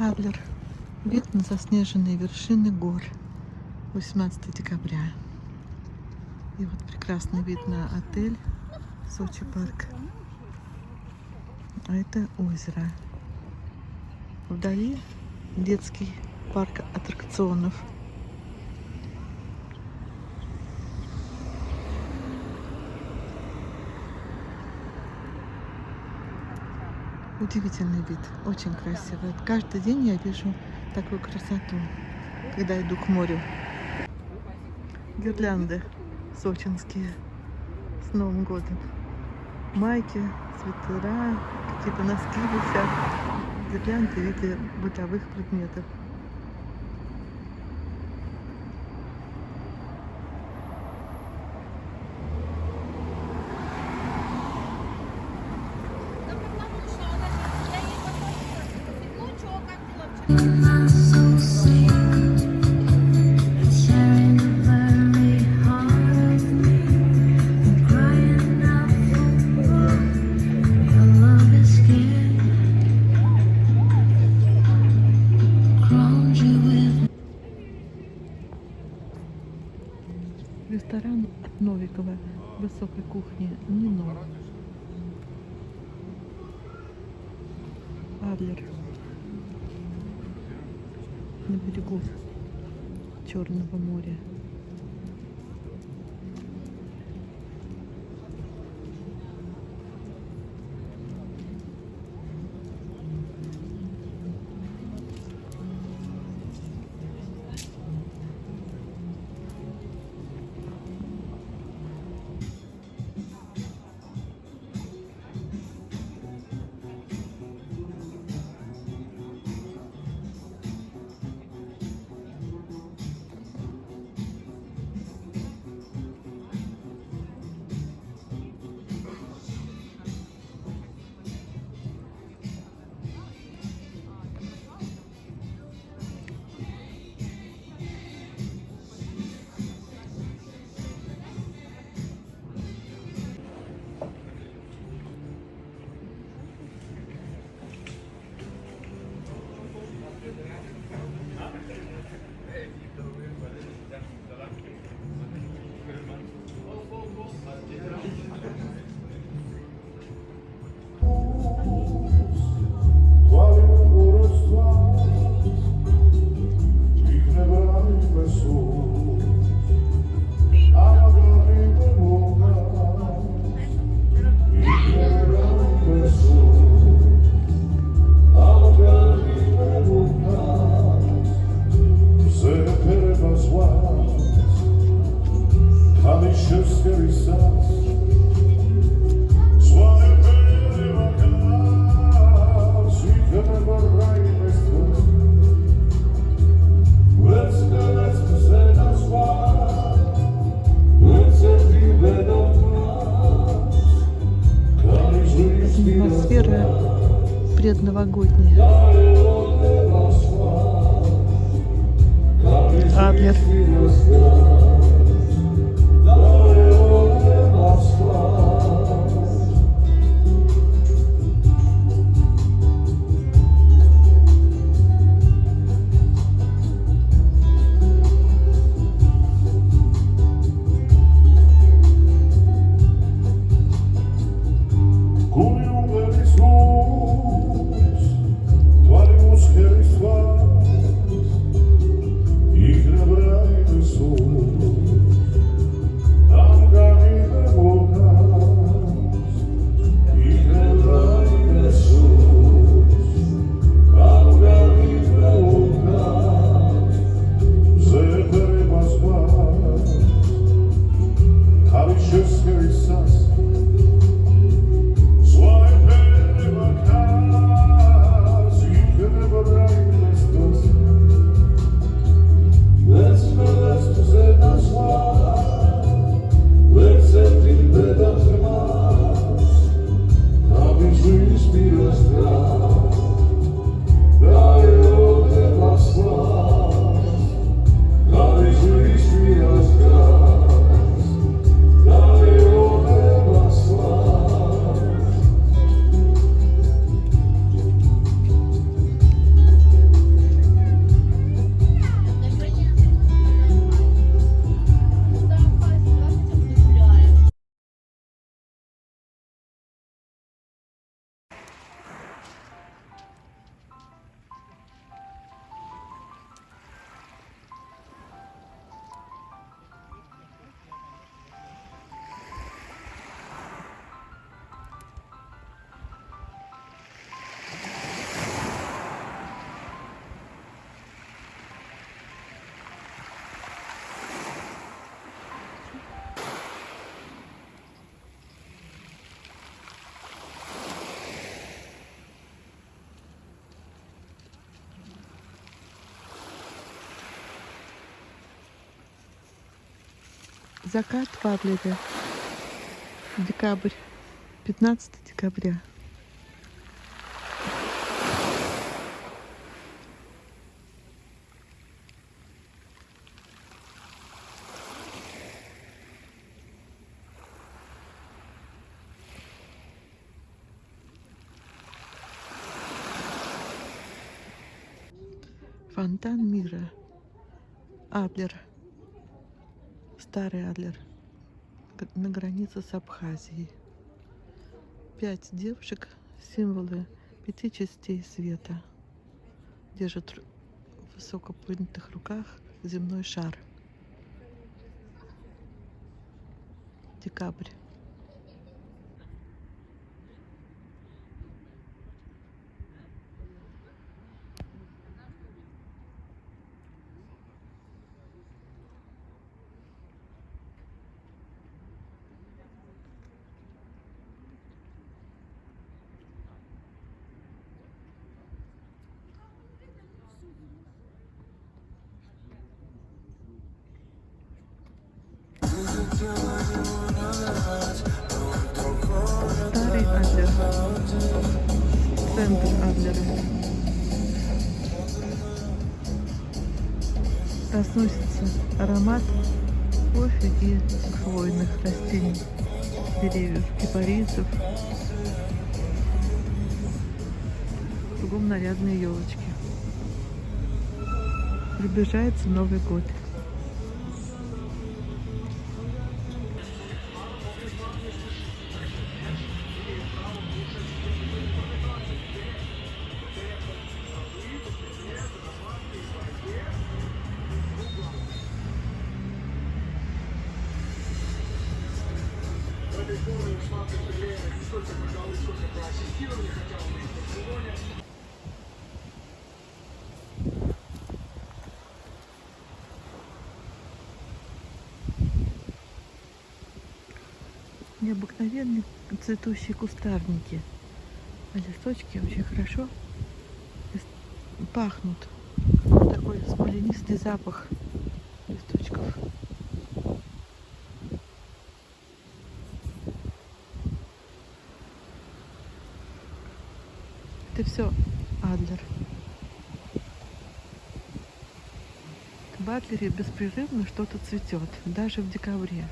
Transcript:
Адлер. Вид на заснеженные вершины гор. 18 декабря. И вот прекрасный вид на отель Сочи парк. А это озеро. Вдали детский парк аттракционов. Удивительный вид, очень красивый. Каждый день я вижу такую красоту, когда иду к морю. Гирлянды сочинские с Новым годом. Майки, свитера, какие-то носки висят. Гирлянды в виде бытовых предметов. Ресторан от Новикова высокой кухни Нино. Адлер. На берегу Черного моря. Предновогодняя. Адлер. Закат в Адлере. Декабрь. 15 декабря. Фонтан мира. Адлер. Старый Адлер. На границе с Абхазией. Пять девушек, символы пяти частей света. Держат в высоко поднятых руках земной шар. Декабрь. Старый Адлер. Центр Адлера. Разносится аромат кофе и хвойных растений, деревьев, кипарисов. Кругом нарядные елочки. Приближается Новый год. Необыкновенные цветущие кустарники. А листочки очень хорошо пахнут. Такой смоленистый запах Это все Адлер. В Адлере беспрерывно что-то цветет, даже в декабре.